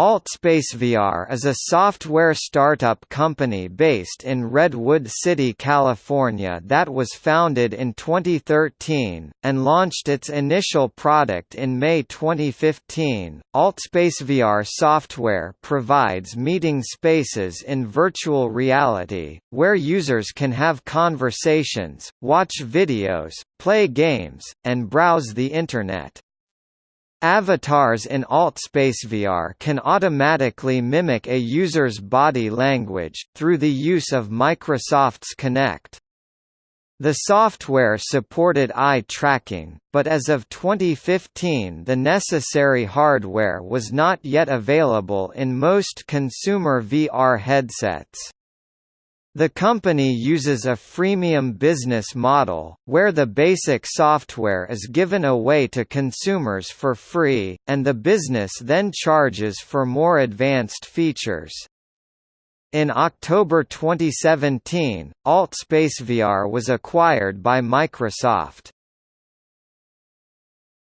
AltspaceVR is a software startup company based in Redwood City, California that was founded in 2013, and launched its initial product in May 2015. AltspaceVR software provides meeting spaces in virtual reality, where users can have conversations, watch videos, play games, and browse the Internet. Avatars in AltspaceVR can automatically mimic a user's body language, through the use of Microsoft's Kinect. The software supported eye tracking, but as of 2015 the necessary hardware was not yet available in most consumer VR headsets. The company uses a freemium business model, where the basic software is given away to consumers for free, and the business then charges for more advanced features. In October 2017, AltspaceVR was acquired by Microsoft.